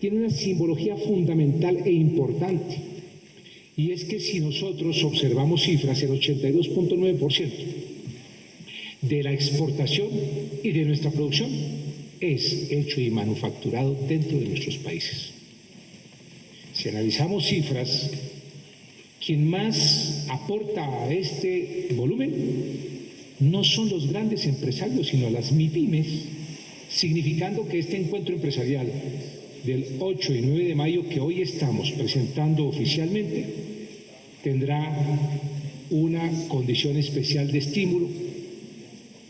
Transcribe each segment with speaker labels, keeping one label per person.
Speaker 1: tiene una simbología fundamental e importante. Y es que si nosotros observamos cifras, el 82.9% de la exportación y de nuestra producción es hecho y manufacturado dentro de nuestros países. Si analizamos cifras, quien más aporta a este volumen no son los grandes empresarios, sino las MIPIMES, significando que este encuentro empresarial del 8 y 9 de mayo que hoy estamos presentando oficialmente tendrá una condición especial de estímulo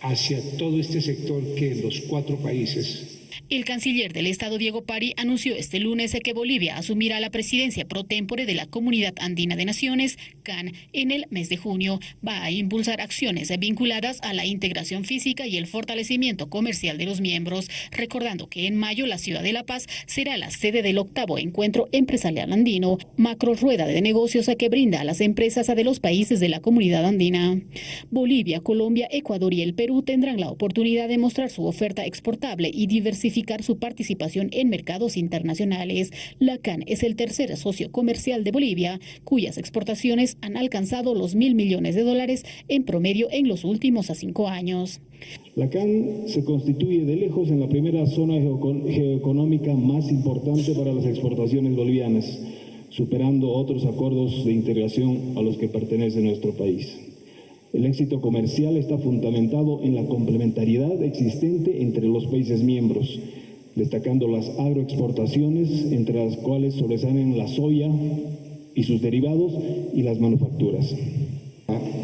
Speaker 1: hacia todo este sector que en los cuatro países
Speaker 2: el canciller del Estado, Diego Pari, anunció este lunes que Bolivia asumirá la presidencia pro tempore de la Comunidad Andina de Naciones, CAN, en el mes de junio. Va a impulsar acciones vinculadas a la integración física y el fortalecimiento comercial de los miembros, recordando que en mayo la ciudad de La Paz será la sede del octavo encuentro empresarial andino, macro rueda de negocios que brinda a las empresas de los países de la Comunidad Andina. Bolivia, Colombia, Ecuador y el Perú tendrán la oportunidad de mostrar su oferta exportable y diversificada su participación en mercados internacionales. La CAN es el tercer socio comercial de Bolivia, cuyas exportaciones han alcanzado los mil millones de dólares en promedio en los últimos cinco años.
Speaker 3: La CAN se constituye de lejos en la primera zona geoeconómica más importante para las exportaciones bolivianas, superando otros acuerdos de integración a los que pertenece nuestro país. El éxito comercial está fundamentado en la complementariedad existente entre los países miembros, destacando las agroexportaciones, entre las cuales sobresalen la soya y sus derivados y las manufacturas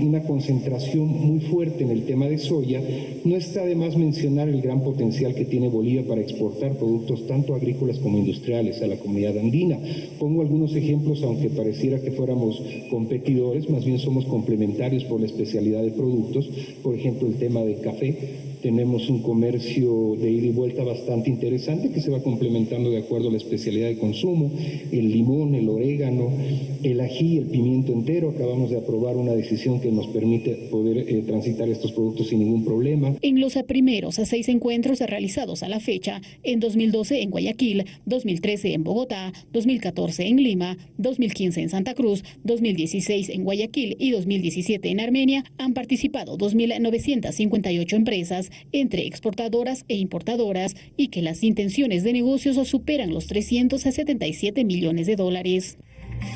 Speaker 1: una concentración muy fuerte en el tema de soya, no está de más mencionar el gran potencial que tiene Bolivia para exportar productos tanto agrícolas como industriales a la comunidad andina. Pongo algunos ejemplos, aunque pareciera que fuéramos competidores, más bien somos complementarios por la especialidad de productos. Por ejemplo, el tema de café tenemos un comercio de ida y vuelta bastante interesante que se va complementando de acuerdo a la especialidad de consumo, el limón, el orégano, el ají, el pimiento entero. Acabamos de aprobar una decisión que nos permite poder eh, transitar estos productos sin ningún problema.
Speaker 2: En los primeros seis encuentros realizados a la fecha, en 2012 en Guayaquil, 2013 en Bogotá, 2014 en Lima, 2015 en Santa Cruz, 2016 en Guayaquil y 2017 en Armenia, han participado 2.958 empresas entre exportadoras e importadoras y que las intenciones de negocios superan los 377 millones de dólares.